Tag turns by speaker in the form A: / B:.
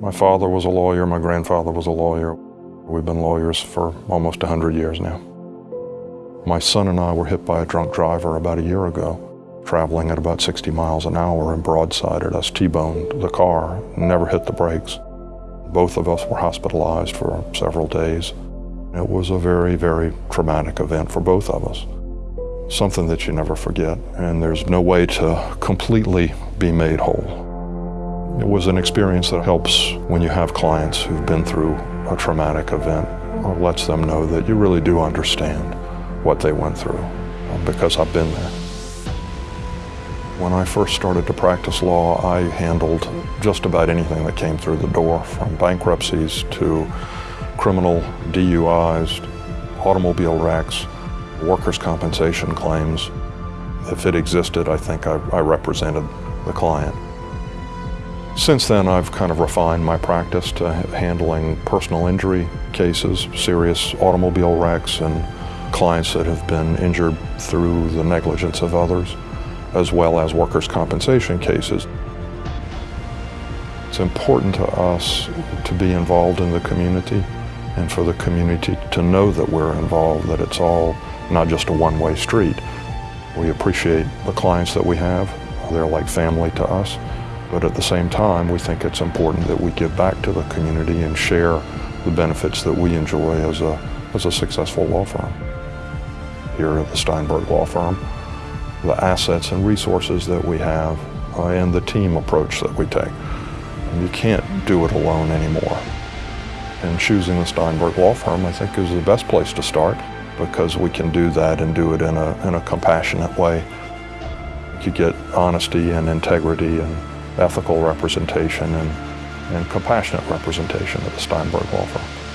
A: My father was a lawyer, my grandfather was a lawyer. We've been lawyers for almost 100 years now. My son and I were hit by a drunk driver about a year ago, traveling at about 60 miles an hour and broadsided us, T-boned the car, never hit the brakes. Both of us were hospitalized for several days. It was a very, very traumatic event for both of us. Something that you never forget, and there's no way to completely be made whole. It was an experience that helps when you have clients who've been through a traumatic event or lets them know that you really do understand what they went through um, because I've been there. When I first started to practice law, I handled just about anything that came through the door, from bankruptcies to criminal DUIs, automobile wrecks, workers' compensation claims. If it existed, I think I, I represented the client. Since then, I've kind of refined my practice to handling personal injury cases, serious automobile wrecks, and clients that have been injured through the negligence of others, as well as workers' compensation cases. It's important to us to be involved in the community and for the community to know that we're involved, that it's all not just a one-way street. We appreciate the clients that we have. They're like family to us. But at the same time, we think it's important that we give back to the community and share the benefits that we enjoy as a, as a successful law firm. Here at the Steinberg Law Firm, the assets and resources that we have uh, and the team approach that we take. You can't do it alone anymore. And choosing the Steinberg Law Firm, I think, is the best place to start because we can do that and do it in a, in a compassionate way. You get honesty and integrity and ethical representation and, and compassionate representation of the Steinberg Law Firm.